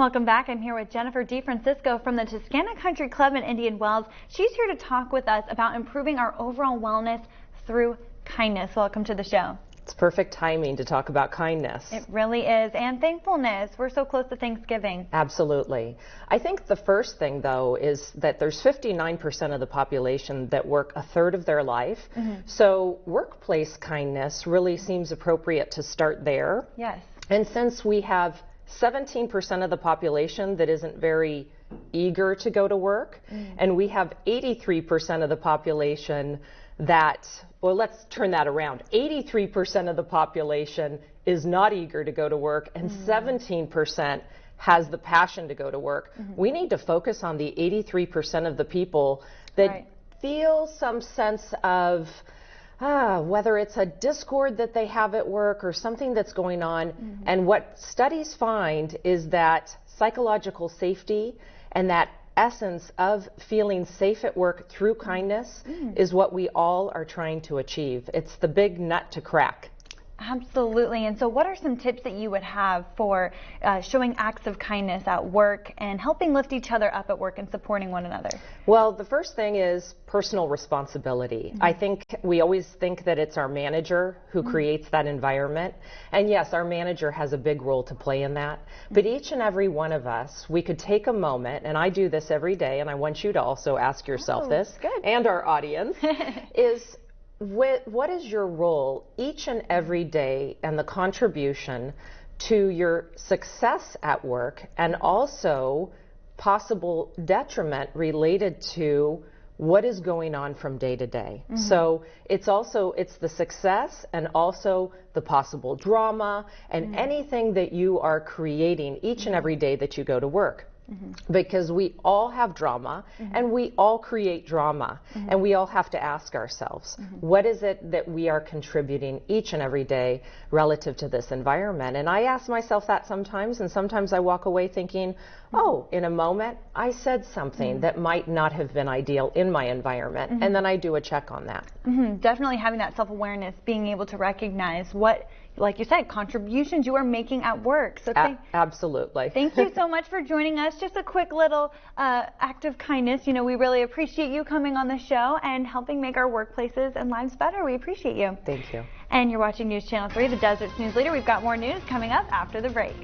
Welcome back. I'm here with Jennifer DeFrancisco from the Toscana Country Club in Indian Wells. She's here to talk with us about improving our overall wellness through kindness. Welcome to the show. It's perfect timing to talk about kindness. It really is. And thankfulness. We're so close to Thanksgiving. Absolutely. I think the first thing, though, is that there's 59% of the population that work a third of their life. Mm -hmm. So workplace kindness really seems appropriate to start there. Yes. And since we have 17% of the population that isn't very eager to go to work, mm. and we have 83% of the population that, well, let's turn that around. 83% of the population is not eager to go to work, and mm. 17% has the passion to go to work. Mm -hmm. We need to focus on the 83% of the people that right. feel some sense of, ah, whether it's a discord that they have at work or something that's going on. Mm -hmm. And what studies find is that psychological safety and that essence of feeling safe at work through kindness mm. is what we all are trying to achieve. It's the big nut to crack. Absolutely. And so, what are some tips that you would have for uh, showing acts of kindness at work and helping lift each other up at work and supporting one another? Well, the first thing is personal responsibility. Mm-hmm. I think we always think that it's our manager who mm-hmm. creates that environment. And yes, our manager has a big role to play in that. Mm-hmm. But each and every one of us, we could take a moment, and I do this every day, and I want you to also ask yourself oh, this good. and our audience is what is your role each and every day and the contribution to your success at work and also possible detriment related to what is going on from day to day. Mm -hmm. So it's also it's the success and also the possible drama and mm -hmm. anything that you are creating each and every day that you go to work. Mm-hmm. Because we all have drama mm-hmm. and we all create drama mm-hmm. and we all have to ask ourselves mm-hmm. what is it that we are contributing each and every day relative to this environment? And I ask myself that sometimes, and sometimes I walk away thinking, mm-hmm. oh, in a moment I said something mm-hmm. that might not have been ideal in my environment, and then I do a check on that. Definitely having that self awareness, being able to recognize what like you said, contributions you are making at work. So thank, absolutely. thank you so much for joining us. Just a quick little uh, act of kindness. You know, we really appreciate you coming on the show and helping make our workplaces and lives better. We appreciate you. Thank you. And you're watching News Channel 3, the Desert's news leader. We've got more news coming up after the break.